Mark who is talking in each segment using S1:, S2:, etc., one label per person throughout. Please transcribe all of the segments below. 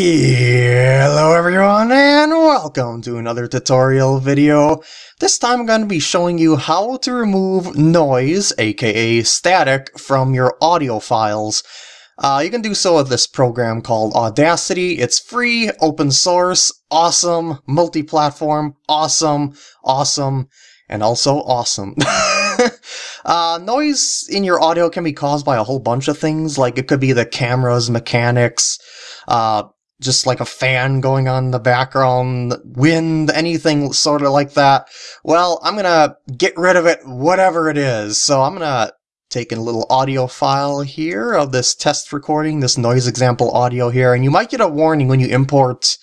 S1: Hello everyone and welcome to another tutorial video. This time I'm going to be showing you how to remove noise, aka static, from your audio files. Uh, you can do so with this program called Audacity. It's free, open source, awesome, multi-platform, awesome, awesome, and also awesome. uh, noise in your audio can be caused by a whole bunch of things, like it could be the camera's mechanics, uh, just like a fan going on in the background, wind, anything sort of like that. Well, I'm gonna get rid of it, whatever it is. So I'm gonna take a little audio file here of this test recording, this noise example audio here, and you might get a warning when you import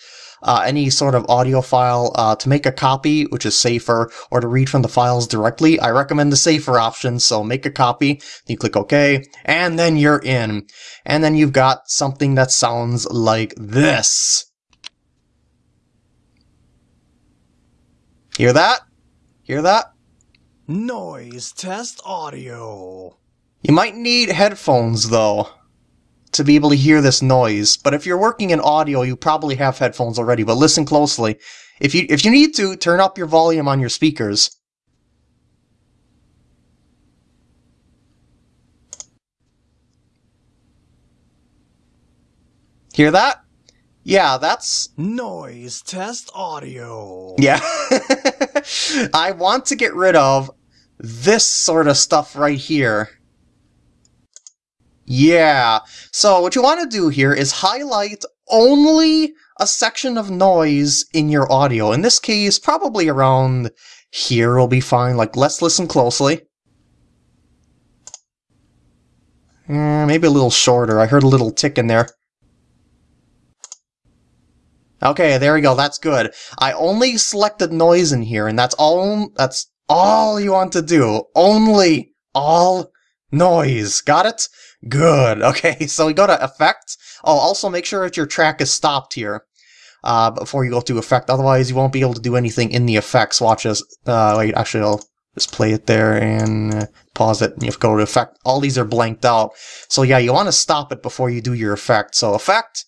S1: uh, any sort of audio file uh, to make a copy, which is safer, or to read from the files directly. I recommend the safer option, so make a copy, you click OK, and then you're in. And then you've got something that sounds like this. Hear that? Hear that? Noise test audio. You might need headphones though to be able to hear this noise. But if you're working in audio, you probably have headphones already, but listen closely. If you, if you need to, turn up your volume on your speakers. Hear that? Yeah, that's noise test audio. Yeah. I want to get rid of this sort of stuff right here. Yeah. So what you want to do here is highlight only a section of noise in your audio. In this case, probably around here will be fine. Like, let's listen closely. Eh, maybe a little shorter. I heard a little tick in there. Okay, there we go. That's good. I only selected noise in here, and that's all. That's all you want to do. Only all noise. Got it? Good. Okay, so we go to Effect. Oh, also make sure that your track is stopped here uh, before you go to Effect. Otherwise, you won't be able to do anything in the effects. Watch this. Uh, wait, actually, I'll just play it there and pause it. You have to go to Effect. All these are blanked out. So yeah, you want to stop it before you do your effect. So Effect,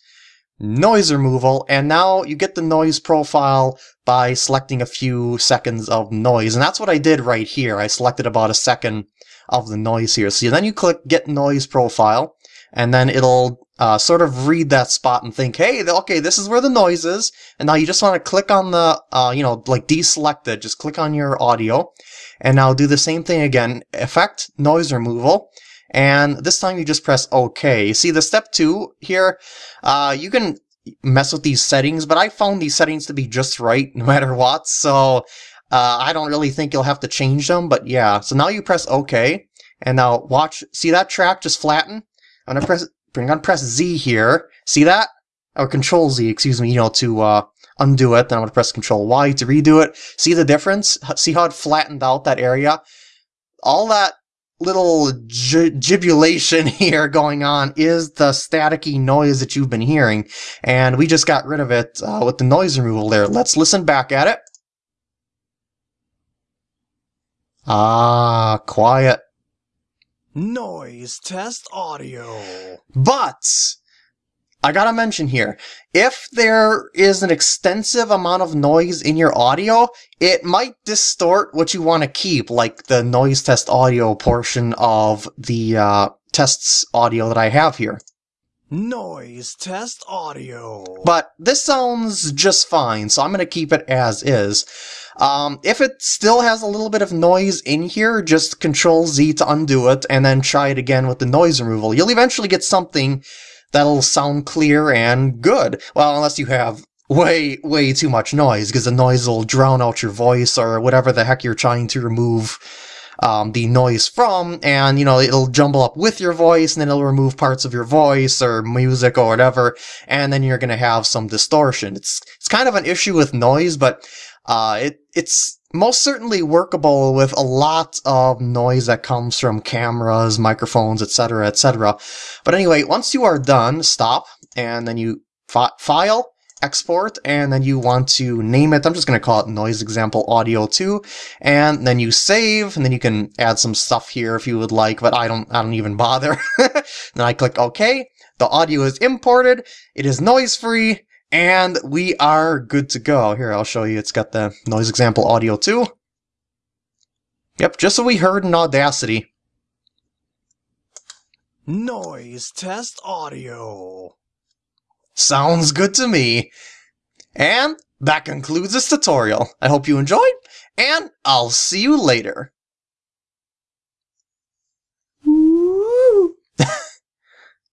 S1: Noise Removal, and now you get the noise profile by selecting a few seconds of noise. And that's what I did right here. I selected about a second of the noise here. So then you click Get Noise Profile, and then it'll uh, sort of read that spot and think, hey, okay, this is where the noise is. And now you just want to click on the, uh, you know, like deselect it. Just click on your audio. And now do the same thing again. Effect, noise removal. And this time you just press OK. See, the step two here, uh, you can mess with these settings, but I found these settings to be just right no matter what. So uh, I don't really think you'll have to change them, but yeah. So now you press OK, and now watch, see that track just flatten? I'm gonna press, bring on press Z here. See that? Or Control Z, excuse me, you know, to uh, undo it. Then I'm gonna press Control Y to redo it. See the difference? See how it flattened out that area? All that little gibulation here going on is the staticky noise that you've been hearing. And we just got rid of it uh, with the noise removal there. Let's listen back at it. Ah, quiet. Noise test audio. But, I gotta mention here, if there is an extensive amount of noise in your audio, it might distort what you want to keep, like the noise test audio portion of the uh, tests audio that I have here. Noise test audio. But this sounds just fine, so I'm going to keep it as is. Um, if it still has a little bit of noise in here, just Control Z to undo it, and then try it again with the noise removal. You'll eventually get something that'll sound clear and good. Well, unless you have way, way too much noise, because the noise will drown out your voice or whatever the heck you're trying to remove um, the noise from, and, you know, it'll jumble up with your voice, and then it'll remove parts of your voice or music or whatever, and then you're gonna have some distortion. It's, it's kind of an issue with noise, but uh, it it's most certainly workable with a lot of noise that comes from cameras, microphones, etc., etc. But anyway, once you are done, stop, and then you fi file, export and then you want to name it. I'm just going to call it noise example audio 2 and then you save and then you can add some stuff here if you would like, but I don't I don't even bother. then I click OK. The audio is imported. It is noise free and we are good to go. Here, I'll show you. It's got the noise example audio too. Yep, just so we heard in Audacity. Noise test audio. Sounds good to me. And that concludes this tutorial. I hope you enjoyed, and I'll see you later.